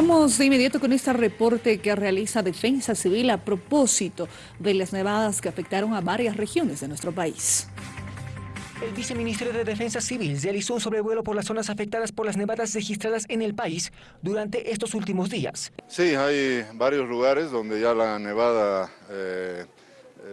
Vamos de inmediato con este reporte que realiza Defensa Civil a propósito de las nevadas que afectaron a varias regiones de nuestro país. El viceministro de Defensa Civil realizó un sobrevuelo por las zonas afectadas por las nevadas registradas en el país durante estos últimos días. Sí, hay varios lugares donde ya la nevada eh,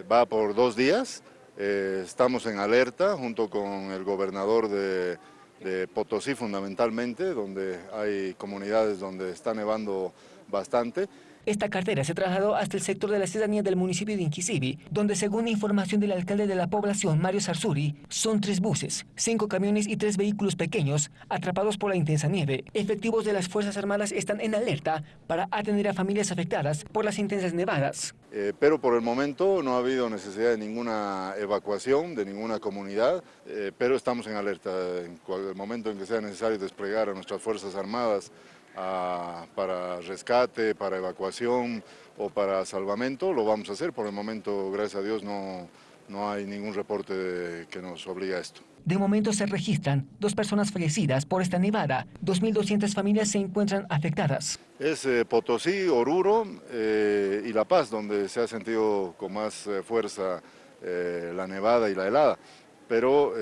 va por dos días. Eh, estamos en alerta junto con el gobernador de de Potosí fundamentalmente, donde hay comunidades donde está nevando bastante. Esta cartera se trasladó hasta el sector de la ciudadanía del municipio de Inquisibi, donde según información del alcalde de la población, Mario Sarsuri, son tres buses, cinco camiones y tres vehículos pequeños atrapados por la intensa nieve. Efectivos de las Fuerzas Armadas están en alerta para atender a familias afectadas por las intensas nevadas. Eh, pero por el momento no ha habido necesidad de ninguna evacuación de ninguna comunidad, eh, pero estamos en alerta. En el momento en que sea necesario desplegar a nuestras Fuerzas Armadas para rescate, para evacuación o para salvamento, lo vamos a hacer. Por el momento, gracias a Dios, no, no hay ningún reporte que nos obliga a esto. De momento se registran dos personas fallecidas por esta nevada. 2.200 familias se encuentran afectadas. Es eh, Potosí, Oruro eh, y La Paz, donde se ha sentido con más eh, fuerza la nevada y la helada. Pero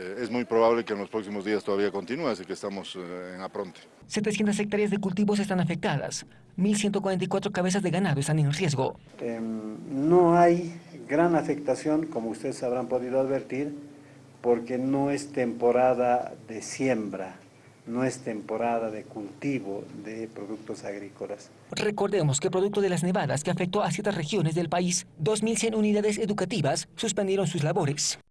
eh, es muy probable que en los próximos días todavía continúe, así que estamos eh, en apronte. 700 hectáreas de cultivos están afectadas, 1.144 cabezas de ganado están en riesgo. Em, no hay gran afectación, como ustedes habrán podido advertir, porque no es temporada de siembra, no es temporada de cultivo de productos agrícolas. Recordemos que producto de las nevadas que afectó a ciertas regiones del país, 2.100 unidades educativas suspendieron sus labores.